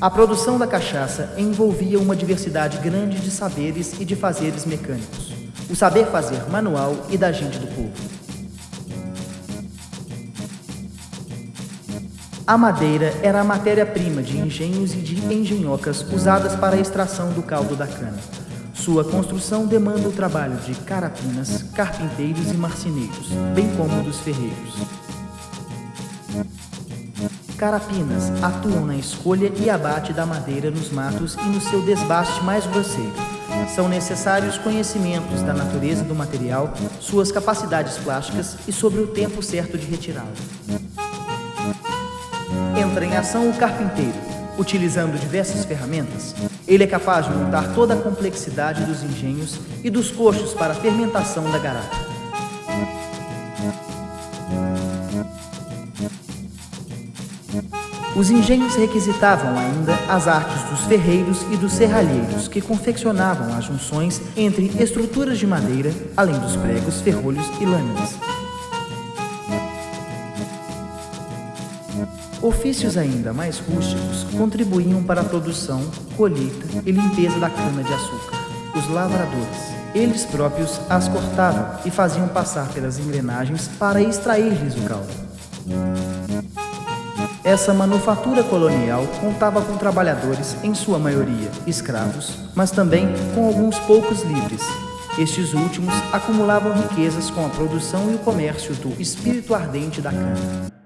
A produção da cachaça envolvia uma diversidade grande de saberes e de fazeres mecânicos. O saber fazer manual e da gente do povo. A madeira era a matéria-prima de engenhos e de engenhocas usadas para a extração do caldo da cana. Sua construção demanda o trabalho de carapinas, carpinteiros e marceneiros, bem como dos ferreiros. Carapinas atuam na escolha e abate da madeira nos matos e no seu desbaste mais grosseiro. São necessários conhecimentos da natureza do material, suas capacidades plásticas e sobre o tempo certo de retirá-lo. Entra em ação o carpinteiro. Utilizando diversas ferramentas, ele é capaz de montar toda a complexidade dos engenhos e dos coxos para a fermentação da garapa. Os engenhos requisitavam ainda as artes dos ferreiros e dos serralheiros, que confeccionavam as junções entre estruturas de madeira, além dos pregos, ferrolhos e lâminas. Ofícios ainda mais rústicos contribuíam para a produção, colheita e limpeza da cana-de-açúcar. Os lavradores. Eles próprios as cortavam e faziam passar pelas engrenagens para extrair-lhes o caldo. Essa manufatura colonial contava com trabalhadores, em sua maioria escravos, mas também com alguns poucos livres. Estes últimos acumulavam riquezas com a produção e o comércio do espírito ardente da cana.